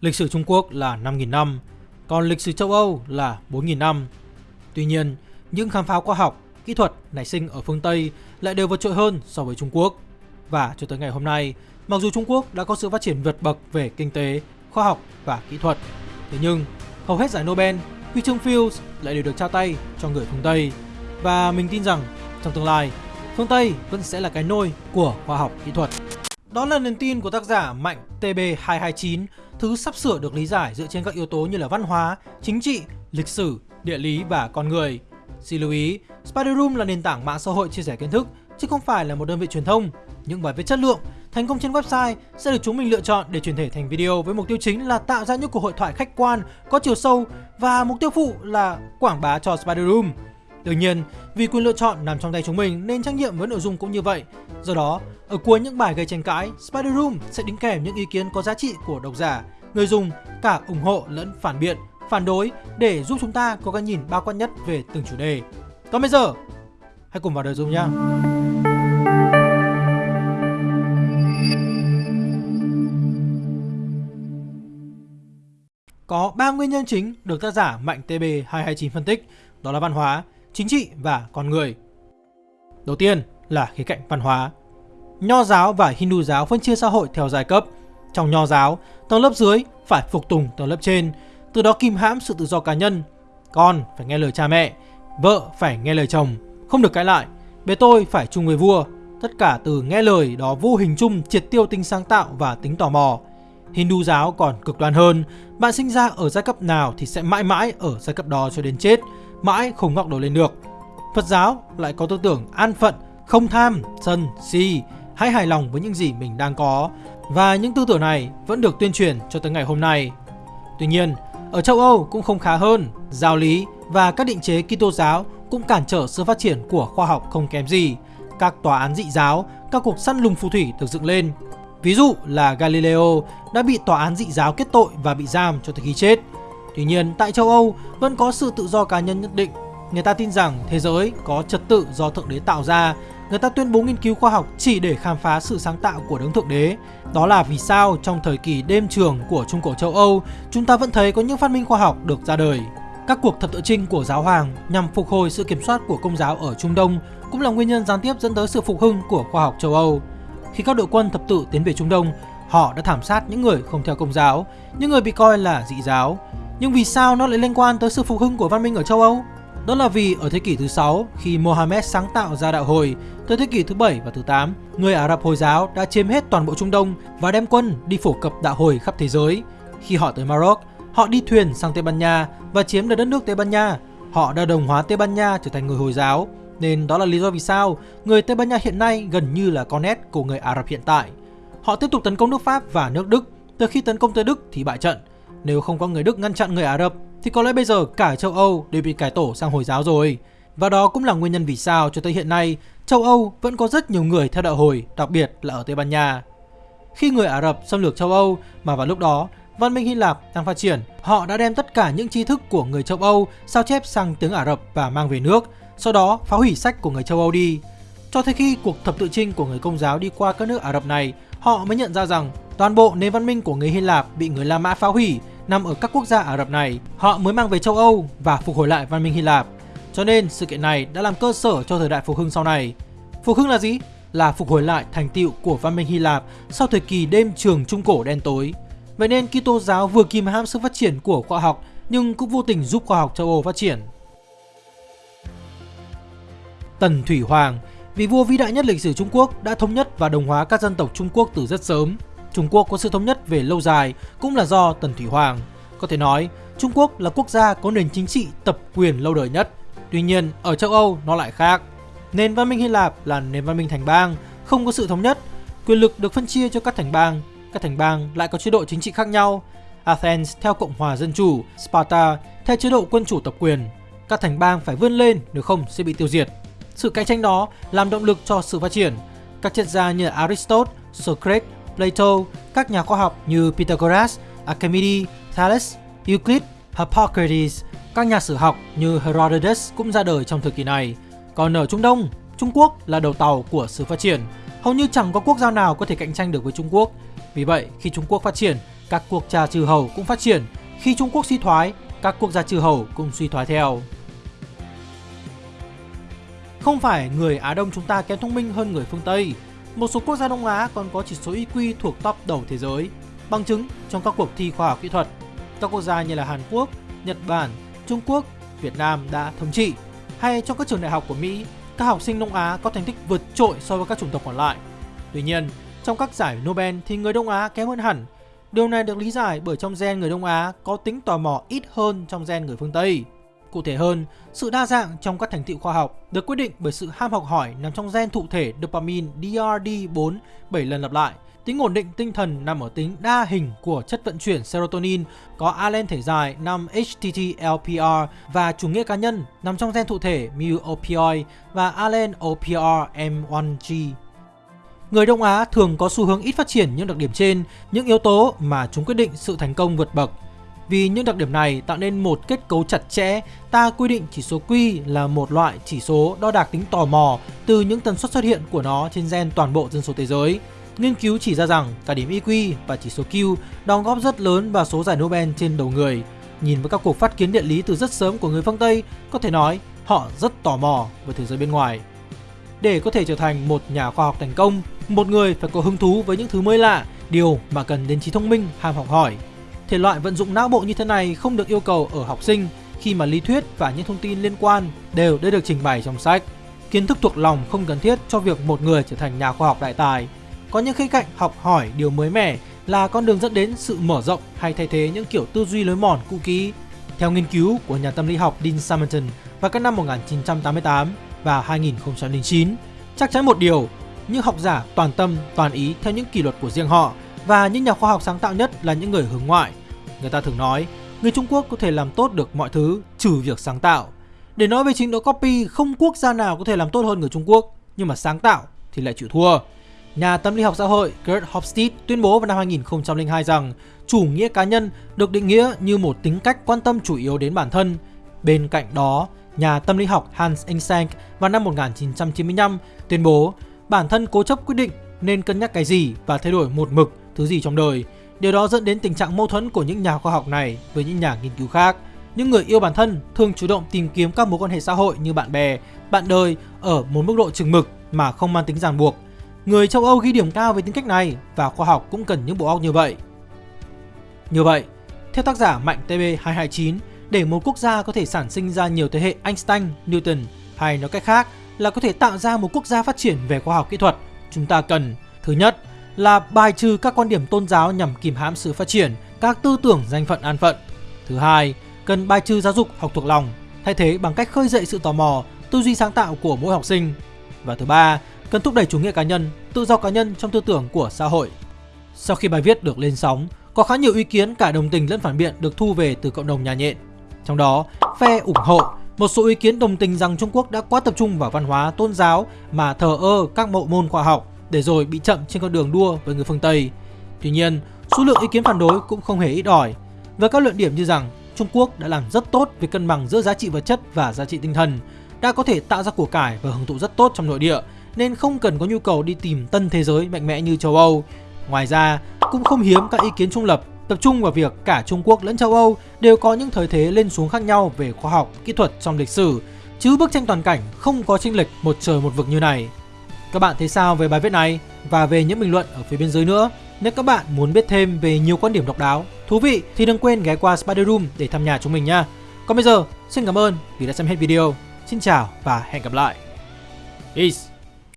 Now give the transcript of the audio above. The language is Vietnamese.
Lịch sử Trung Quốc là 5.000 năm, còn lịch sử châu Âu là 4.000 năm. Tuy nhiên, những khám phá khoa học, kỹ thuật nảy sinh ở phương Tây lại đều vượt trội hơn so với Trung Quốc. Và cho tới ngày hôm nay, mặc dù Trung Quốc đã có sự phát triển vượt bậc về kinh tế, khoa học và kỹ thuật, thế nhưng hầu hết giải Nobel, huy chương Fields lại đều được trao tay cho người phương Tây. Và mình tin rằng trong tương lai, phương Tây vẫn sẽ là cái nôi của khoa học kỹ thuật. Đó là niềm tin của tác giả Mạnh TB229, thứ sắp sửa được lý giải dựa trên các yếu tố như là văn hóa, chính trị, lịch sử, địa lý và con người. Xin lưu ý, Spider Room là nền tảng mạng xã hội chia sẻ kiến thức, chứ không phải là một đơn vị truyền thông. Những bài viết chất lượng, thành công trên website sẽ được chúng mình lựa chọn để chuyển thể thành video với mục tiêu chính là tạo ra những cuộc hội thoại khách quan, có chiều sâu và mục tiêu phụ là quảng bá cho Spider Room. Tuy nhiên, vì quyền lựa chọn nằm trong tay chúng mình nên trách nhiệm với nội dung cũng như vậy. Do đó, ở cuối những bài gây tranh cãi, Spider Room sẽ đính kèm những ý kiến có giá trị của độc giả, người dùng, cả ủng hộ lẫn phản biện, phản đối để giúp chúng ta có cái nhìn bao quát nhất về từng chủ đề. Còn bây giờ, hãy cùng vào đời Zoom nhé! Có 3 nguyên nhân chính được tác giả Mạnh TB229 phân tích, đó là văn hóa, chính trị và con người. Đầu tiên là khía cạnh văn hóa. Nho giáo và Hindu giáo phân chia xã hội theo giai cấp. Trong nho giáo, tầng lớp dưới phải phục tùng tầng lớp trên, từ đó kìm hãm sự tự do cá nhân. Con phải nghe lời cha mẹ, vợ phải nghe lời chồng, không được cãi lại. bé tôi phải chung với vua. Tất cả từ nghe lời đó vô hình chung triệt tiêu tính sáng tạo và tính tò mò. Hindu giáo còn cực đoan hơn, bạn sinh ra ở giai cấp nào thì sẽ mãi mãi ở giai cấp đó cho đến chết, mãi không ngóc đầu lên được. Phật giáo lại có tư tưởng an phận, không tham, sân, si, hãy hài lòng với những gì mình đang có và những tư tưởng này vẫn được tuyên truyền cho tới ngày hôm nay. Tuy nhiên, ở châu Âu cũng không khá hơn, giáo lý và các định chế Kitô giáo cũng cản trở sự phát triển của khoa học không kém gì. Các tòa án dị giáo, các cuộc săn lùng phù thủy được dựng lên. Ví dụ là Galileo đã bị tòa án dị giáo kết tội và bị giam cho tới khi chết. Tuy nhiên, tại châu Âu vẫn có sự tự do cá nhân nhất định. Người ta tin rằng thế giới có trật tự do Thượng Đế tạo ra. Người ta tuyên bố nghiên cứu khoa học chỉ để khám phá sự sáng tạo của đấng Thượng Đế. Đó là vì sao trong thời kỳ đêm trường của Trung Cổ châu Âu, chúng ta vẫn thấy có những phát minh khoa học được ra đời. Các cuộc thập tự trinh của giáo hoàng nhằm phục hồi sự kiểm soát của công giáo ở Trung Đông cũng là nguyên nhân gián tiếp dẫn tới sự phục hưng của khoa học châu Âu. Khi các đội quân thập tự tiến về Trung Đông, họ đã thảm sát những người không theo công giáo, những người bị coi là dị giáo. Nhưng vì sao nó lại liên quan tới sự phục hưng của văn minh ở châu Âu? Đó là vì ở thế kỷ thứ 6, khi Mohammed sáng tạo ra đạo hồi, tới thế kỷ thứ 7 và thứ 8, người Ả Rập Hồi giáo đã chiếm hết toàn bộ Trung Đông và đem quân đi phổ cập đạo hồi khắp thế giới. Khi họ tới Maroc, họ đi thuyền sang Tây Ban Nha và chiếm được đất nước Tây Ban Nha. Họ đã đồng hóa Tây Ban Nha trở thành người Hồi giáo, nên đó là lý do vì sao người Tây Ban Nha hiện nay gần như là con nét của người Ả Rập hiện tại. Họ tiếp tục tấn công nước Pháp và nước Đức, từ khi tấn công tới Đức thì bại trận. Nếu không có người Đức ngăn chặn người Ả Rập thì có lẽ bây giờ cả châu Âu đều bị cải tổ sang Hồi giáo rồi. Và đó cũng là nguyên nhân vì sao cho tới hiện nay châu Âu vẫn có rất nhiều người theo đạo hồi, đặc biệt là ở Tây Ban Nha. Khi người Ả Rập xâm lược châu Âu mà vào lúc đó văn minh Hy Lạp đang phát triển, họ đã đem tất cả những tri thức của người châu Âu sao chép sang tiếng Ả Rập và mang về nước, sau đó phá hủy sách của người châu Âu đi. Cho tới khi cuộc thập tự chinh của người công giáo đi qua các nước Ả Rập này, họ mới nhận ra rằng toàn bộ nền văn minh của người Hy Lạp bị người La Mã phá hủy nằm ở các quốc gia Ả Rập này. Họ mới mang về châu Âu và phục hồi lại văn minh Hy Lạp. Cho nên sự kiện này đã làm cơ sở cho thời đại phục hưng sau này. Phục hưng là gì? Là phục hồi lại thành tựu của văn minh Hy Lạp sau thời kỳ đêm trường trung cổ đen tối. Vậy nên Kitô giáo vừa kìm hãm sự phát triển của khoa học nhưng cũng vô tình giúp khoa học châu Âu phát triển. Tần Thủy Hoàng, vị vua vĩ đại nhất lịch sử Trung Quốc đã thống nhất và đồng hóa các dân tộc Trung Quốc từ rất sớm. Trung Quốc có sự thống nhất về lâu dài cũng là do Tần Thủy Hoàng. Có thể nói, Trung Quốc là quốc gia có nền chính trị tập quyền lâu đời nhất. Tuy nhiên, ở châu Âu nó lại khác. Nền văn minh Hy Lạp là nền văn minh thành bang, không có sự thống nhất. Quyền lực được phân chia cho các thành bang. Các thành bang lại có chế độ chính trị khác nhau. Athens theo Cộng hòa Dân chủ, Sparta theo chế độ quân chủ tập quyền. Các thành bang phải vươn lên nếu không sẽ bị tiêu diệt. Sự cạnh tranh đó làm động lực cho sự phát triển. Các triết gia như Aristotle, Socrates, Plato, các nhà khoa học như Pythagoras, Archimedes, Thales, Euclid, Hippocrates, các nhà sử học như Herodotus cũng ra đời trong thời kỳ này. Còn ở Trung Đông, Trung Quốc là đầu tàu của sự phát triển. Hầu như chẳng có quốc gia nào có thể cạnh tranh được với Trung Quốc. Vì vậy, khi Trung Quốc phát triển, các quốc gia trừ hầu cũng phát triển, khi Trung Quốc suy thoái, các quốc gia trừ hầu cũng suy thoái theo. Không phải người Á Đông chúng ta kém thông minh hơn người phương Tây, một số quốc gia Đông Á còn có chỉ số IQ thuộc top đầu thế giới, bằng chứng trong các cuộc thi khoa học kỹ thuật. Các quốc gia như là Hàn Quốc, Nhật Bản, Trung Quốc, Việt Nam đã thống trị, hay trong các trường đại học của Mỹ, các học sinh Đông Á có thành tích vượt trội so với các chủng tộc còn lại. Tuy nhiên, trong các giải Nobel thì người Đông Á kém hơn hẳn. Điều này được lý giải bởi trong gen người Đông Á có tính tò mò ít hơn trong gen người phương Tây. Cụ thể hơn, sự đa dạng trong các thành tựu khoa học được quyết định bởi sự ham học hỏi nằm trong gen thụ thể dopamine DRD4 7 lần lặp lại. Tính ổn định tinh thần nằm ở tính đa hình của chất vận chuyển serotonin có alen thể dài 5 HTT-LPR và chủ nghĩa cá nhân nằm trong gen thụ thể mu opioid và alen OPR M1G. Người Đông Á thường có xu hướng ít phát triển những đặc điểm trên, những yếu tố mà chúng quyết định sự thành công vượt bậc. Vì những đặc điểm này tạo nên một kết cấu chặt chẽ, ta quy định chỉ số Q là một loại chỉ số đo đạc tính tò mò từ những tần suất xuất hiện của nó trên gen toàn bộ dân số thế giới. Nghiên cứu chỉ ra rằng cả điểm IQ và chỉ số Q đóng góp rất lớn vào số giải Nobel trên đầu người. Nhìn với các cuộc phát kiến địa lý từ rất sớm của người phương Tây, có thể nói họ rất tò mò về thế giới bên ngoài. Để có thể trở thành một nhà khoa học thành công, một người phải có hứng thú với những thứ mới lạ, điều mà cần đến trí thông minh, ham học hỏi. Thể loại vận dụng não bộ như thế này không được yêu cầu ở học sinh khi mà lý thuyết và những thông tin liên quan đều đã được trình bày trong sách. Kiến thức thuộc lòng không cần thiết cho việc một người trở thành nhà khoa học đại tài. Có những khía cạnh học hỏi điều mới mẻ là con đường dẫn đến sự mở rộng hay thay thế những kiểu tư duy lối mòn cũ kỹ. Theo nghiên cứu của nhà tâm lý học Dean Simonton vào các năm 1988 và 2009, chắc chắn một điều, những học giả toàn tâm, toàn ý theo những kỷ luật của riêng họ và những nhà khoa học sáng tạo nhất là những người hướng ngoại. Người ta thường nói, người Trung Quốc có thể làm tốt được mọi thứ trừ việc sáng tạo. Để nói về trình độ copy, không quốc gia nào có thể làm tốt hơn người Trung Quốc, nhưng mà sáng tạo thì lại chịu thua. Nhà tâm lý học xã hội Kurt Hofstede tuyên bố vào năm 2002 rằng chủ nghĩa cá nhân được định nghĩa như một tính cách quan tâm chủ yếu đến bản thân. Bên cạnh đó, nhà tâm lý học Hans Eysenck vào năm 1995 tuyên bố bản thân cố chấp quyết định nên cân nhắc cái gì và thay đổi một mực thứ gì trong đời. Điều đó dẫn đến tình trạng mâu thuẫn của những nhà khoa học này với những nhà nghiên cứu khác. Những người yêu bản thân thường chủ động tìm kiếm các mối quan hệ xã hội như bạn bè, bạn đời ở một mức độ chừng mực mà không mang tính ràng buộc. Người châu Âu ghi điểm cao về tính cách này và khoa học cũng cần những bộ óc như vậy. Như vậy, theo tác giả Mạnh TB229, để một quốc gia có thể sản sinh ra nhiều thế hệ Einstein, Newton hay nói cách khác là có thể tạo ra một quốc gia phát triển về khoa học kỹ thuật, chúng ta cần thứ nhất là bài trừ các quan điểm tôn giáo nhằm kìm hãm sự phát triển các tư tưởng danh phận an phận. Thứ hai, cần bài trừ giáo dục học thuộc lòng, thay thế bằng cách khơi dậy sự tò mò, tư duy sáng tạo của mỗi học sinh. Và thứ ba, cần thúc đẩy chủ nghĩa cá nhân, tự do cá nhân trong tư tưởng của xã hội. Sau khi bài viết được lên sóng, có khá nhiều ý kiến cả đồng tình lẫn phản biện được thu về từ cộng đồng nhà nhện. Trong đó, phe ủng hộ một số ý kiến đồng tình rằng Trung Quốc đã quá tập trung vào văn hóa tôn giáo mà thờ ơ các bộ môn khoa học để rồi bị chậm trên con đường đua với người phương Tây. Tuy nhiên, số lượng ý kiến phản đối cũng không hề ít ỏi. Với các luận điểm như rằng Trung Quốc đã làm rất tốt về cân bằng giữa giá trị vật chất và giá trị tinh thần, đã có thể tạo ra của cải và hưởng thụ rất tốt trong nội địa, nên không cần có nhu cầu đi tìm tân thế giới mạnh mẽ như châu Âu. Ngoài ra, cũng không hiếm các ý kiến trung lập tập trung vào việc cả Trung Quốc lẫn châu Âu đều có những thời thế lên xuống khác nhau về khoa học, kỹ thuật trong lịch sử, chứ bức tranh toàn cảnh không có chênh lệch một trời một vực như này. Các bạn thấy sao về bài viết này và về những bình luận ở phía bên dưới nữa? Nếu các bạn muốn biết thêm về nhiều quan điểm độc đáo, thú vị thì đừng quên ghé qua Spider Room để thăm nhà chúng mình nha. Còn bây giờ, xin cảm ơn vì đã xem hết video. Xin chào và hẹn gặp lại. Peace.